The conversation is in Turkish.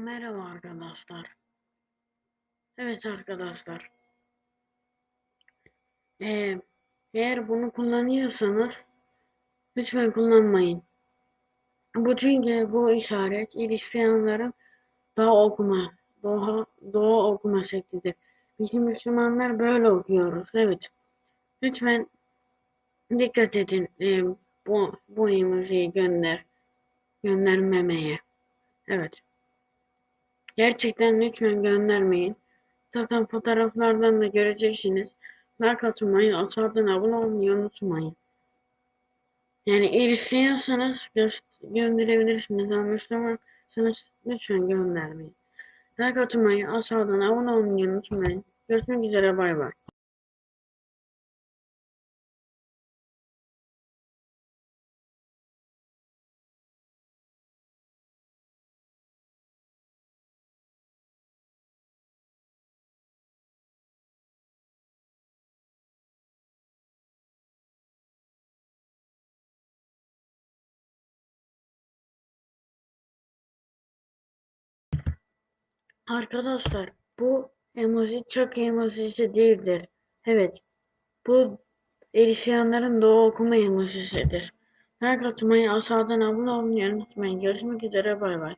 Merhaba arkadaşlar. Evet arkadaşlar. Ee, eğer bunu kullanıyorsanız lütfen kullanmayın. Bu çünkü bu işaret Hristiyanların doğa okuma, doğa, doğa okuma şeklidir. Bizim Müslümanlar böyle okuyoruz. Evet. Lütfen dikkat edin. Ee, bu bu emojiyi gönder göndermemeye. Evet. Gerçekten lütfen göndermeyin. Zaten fotoğraflardan da göreceksiniz. Like atmayı, aşağıdan abone olmayı unutmayın. Yani erişiyorsanız gö gönderebilirsiniz ama Müslümansanız lütfen göndermeyin. Like atmayı, aşağıdan abone olmayı unutmayın. Görüşmek üzere bay bay. Arkadaşlar bu emoji çok emojisi değildir. Evet. Bu erişenlerin doğu okuma emojisidir. Like atmayı, aşağıdan abone olmayı unutmayın. Görüşmek üzere bay bay.